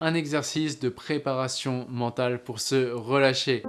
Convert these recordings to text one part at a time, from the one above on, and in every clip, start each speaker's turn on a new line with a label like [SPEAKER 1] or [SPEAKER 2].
[SPEAKER 1] un exercice de préparation mentale pour se relâcher.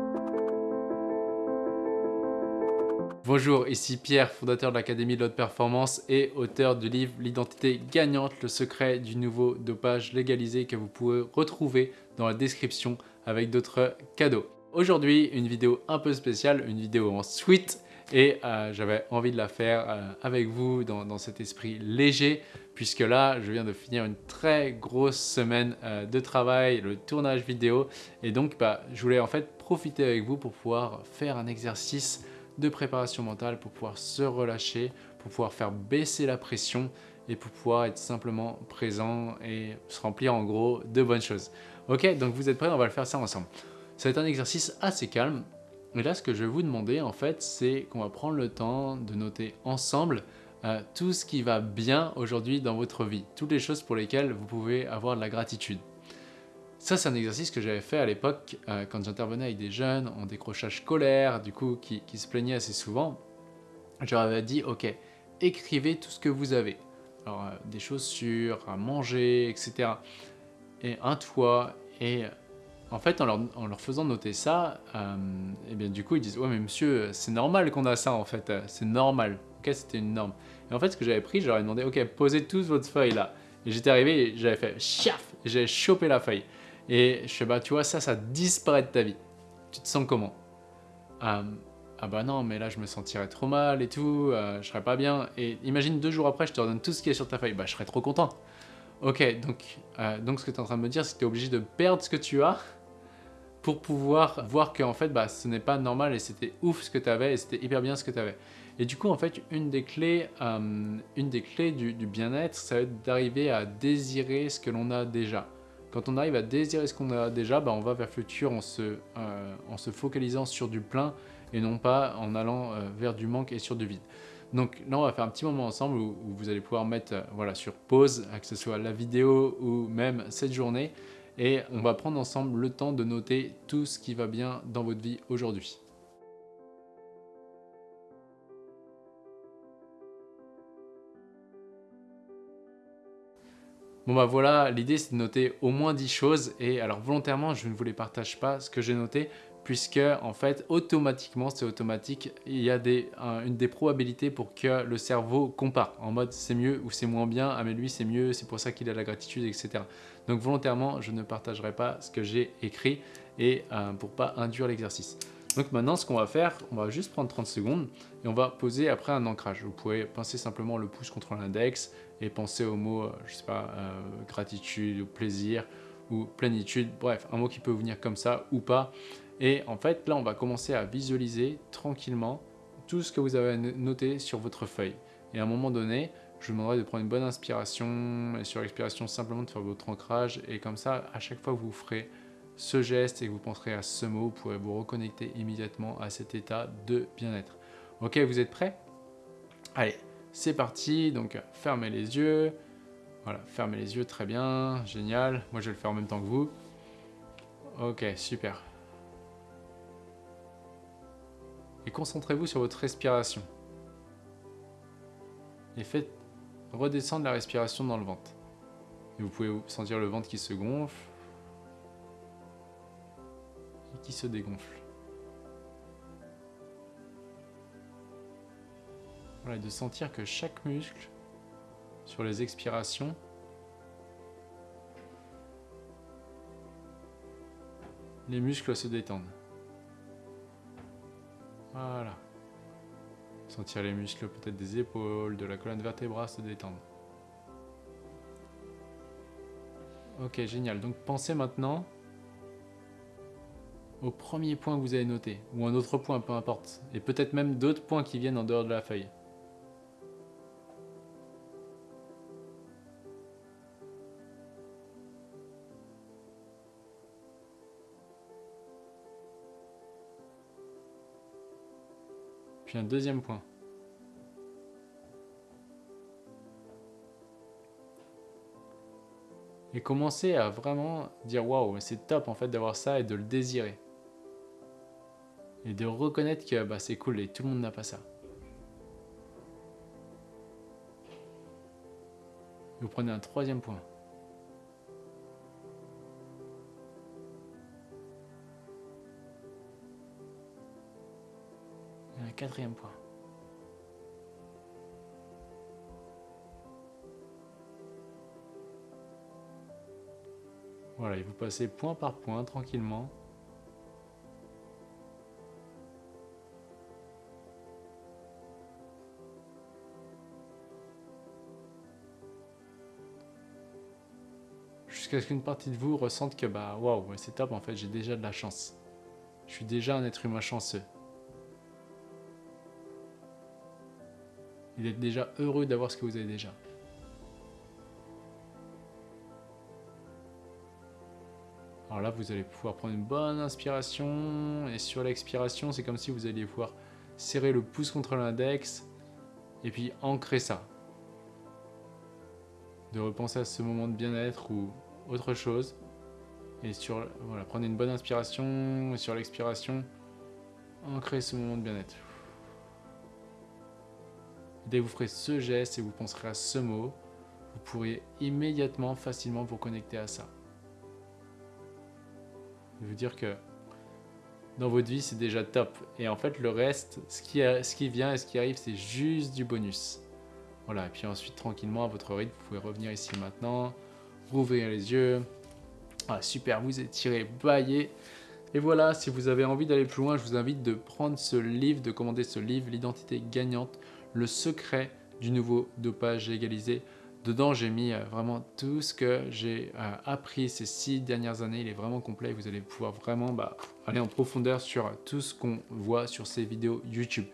[SPEAKER 1] Bonjour, ici Pierre, fondateur de l'Académie de l'Haute Performance et auteur du livre L'identité gagnante, le secret du nouveau dopage légalisé que vous pouvez retrouver dans la description avec d'autres cadeaux. Aujourd'hui, une vidéo un peu spéciale, une vidéo en suite et euh, j'avais envie de la faire euh, avec vous dans, cet esprit léger puisque là je viens de finir une très grosse semaine euh, de travail, le tournage vidéo et donc bah, je voulais en fait profiter avec vous pour pouvoir faire un exercice de préparation mentale pour pouvoir se relâcher, pour pouvoir faire baisser la pression et pour pouvoir être simplement présent et se remplir en gros de bonnes choses. Ok, donc vous êtes prêts On va le faire ça ensemble. Être un exercice assez calme, et là, ce que je vais vous demander, en fait, c'est qu'on va prendre le temps de noter ensemble euh, tout ce qui va bien aujourd'hui dans votre vie, toutes les choses pour lesquelles vous pouvez avoir de la gratitude. Ça, c'est un exercice que j'avais fait à l'époque euh, quand j'intervenais avec des jeunes en décrochage scolaire, du coup, qui, se plaignaient assez souvent. Je leur avais dit, ok, écrivez tout ce que vous avez. Alors, euh, des chaussures, à manger, etc. Et un toit, et en fait, en leur, faisant noter ça, et euh, eh bien du coup, ils disent « Ouais, mais monsieur, c'est normal qu'on a ça, en fait, c'est normal. » Ok, c'était une norme. Et en fait, ce que j'avais pris, je leur ai demandé « Ok, posez tous votre feuille là. » Et j'étais arrivé et j'avais fait « Chaf !» Et j'avais chopé la feuille. Et je sais pas, tu vois, ça, ça disparaît de ta vie. Tu te sens comment? Euh, Ah bah non, mais là, je me sentirais trop mal et tout, euh, je serais pas bien. Et imagine deux jours après, je te redonne tout ce qui est sur ta feuille. Bah, je serais trop content. Ok, donc, donc ce que tu es en train de me dire, c'est que tu es obligé de perdre ce que tu as pour pouvoir voir que en fait bah, ce n'est pas normal et c'était ouf ce que tu avais et c'était hyper bien ce que tu avais. Et du coup en fait une des clés, euh, une des clés du, bien-être ça va être d'arriver à désirer ce que l'on a déjà. Quand on arrive à désirer ce qu'on a déjà, bah, on va vers le futur en se, euh, en se focalisant sur du plein et non pas en allant euh, vers du manque et sur du vide. Donc là, on va faire un petit moment ensemble où, vous allez pouvoir mettre voilà, sur pause, que ce soit la vidéo ou même cette journée, et on va prendre ensemble le temps de noter tout ce qui va bien dans votre vie aujourd'hui. Bon bah voilà, l'idée c'est de noter au moins 10 choses et alors volontairement je ne vous les partage pas ce que j'ai noté puisque en fait automatiquement c'est automatique il y a une des probabilités pour que le cerveau compare en mode c'est mieux ou c'est moins bien ah mais lui c'est mieux c'est pour ça qu'il a la gratitude etc donc volontairement je ne partagerai pas ce que j'ai écrit et euh, pour pas induire l'exercice. Donc maintenant ce qu'on va faire on va juste prendre 30 secondes et on va poser après un ancrage. Vous pouvez pincer simplement le pouce contre l'index et penser au mot euh, je sais pas euh, gratitude ou plaisir ou plénitude. Bref un mot qui peut venir comme ça ou pas et en fait, là, on va commencer à visualiser tranquillement tout ce que vous avez noté sur votre feuille. Et à un moment donné, je vous demanderai de prendre une bonne inspiration et sur l'expiration, simplement de faire votre ancrage. Et comme ça, à chaque fois que vous ferez ce geste et que vous penserez à ce mot, vous pourrez vous reconnecter immédiatement à cet état de bien-être. Ok, vous êtes prêts? Allez, c'est parti. Donc, fermez les yeux. Voilà, fermez les yeux, très bien, génial. Moi, je vais le faire en même temps que vous. Ok, super. Et concentrez-vous sur votre respiration. Et faites redescendre la respiration dans le ventre. Et vous pouvez sentir le ventre qui se gonfle et qui se dégonfle. Voilà, et de sentir que chaque muscle sur les expirations les muscles se détendent. Voilà. Sentir les muscles peut-être des épaules, de la colonne vertébrale se détendre. Ok, génial. Donc pensez maintenant au premier point que vous avez noté, ou un autre point, peu importe. Et peut-être même d'autres points qui viennent en dehors de la feuille. Puis un deuxième point. Et commencer à vraiment dire waouh, c'est top en fait d'avoir ça et de le désirer. Et de reconnaître que bah, c'est cool et tout le monde n'a pas ça. Vous prenez un troisième point. Un quatrième point. Voilà, et vous passez point par point tranquillement. jusqu'à ce qu'une partie de vous ressente que bah waouh, c'est top en fait, j'ai déjà de la chance. Je suis déjà un être humain chanceux. Il est déjà heureux d'avoir ce que vous avez déjà. Alors là, vous allez pouvoir prendre une bonne inspiration. Et sur l'expiration, c'est comme si vous alliez pouvoir serrer le pouce contre l'index. Et puis ancrer ça. De repenser à ce moment de bien-être ou autre chose. Et sur, voilà, prenez une bonne inspiration, et sur l'expiration, ancrez ce moment de bien-être. Dès que vous ferez ce geste et vous penserez à ce mot, vous pourriez immédiatement, facilement vous connecter à ça. Je vous dire que dans votre vie, c'est déjà top. Et en fait, le reste, ce qui, vient et ce qui arrive, c'est juste du bonus. Voilà, et puis ensuite, tranquillement, à votre rythme, vous pouvez revenir ici maintenant, rouvrir les yeux. Ah, super, vous étirez, baillez. Et voilà, si vous avez envie d'aller plus loin, je vous invite de prendre ce livre, de commander ce livre, L'identité gagnante, le secret du nouveau dopage légalisé. Dedans, j'ai mis euh, vraiment tout ce que j'ai euh, appris ces six dernières années. Il est vraiment complet. Vous allez pouvoir vraiment bah, aller en profondeur sur tout ce qu'on voit sur ces vidéos YouTube.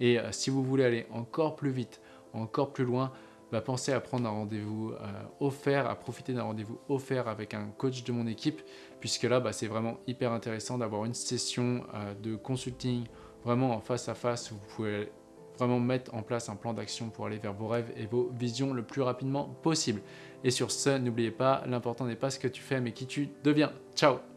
[SPEAKER 1] Et euh, si vous voulez aller encore plus vite, encore plus loin, bah, pensez à prendre un rendez-vous euh, offert, à profiter d'un rendez-vous offert avec un coach de mon équipe, puisque là, bah, c'est vraiment hyper intéressant d'avoir une session euh, de consulting vraiment en face à face vous pouvez vraiment mettre en place un plan d'action pour aller vers vos rêves et vos visions le plus rapidement possible. Et sur ce, n'oubliez pas, l'important n'est pas ce que tu fais, mais qui tu deviens. Ciao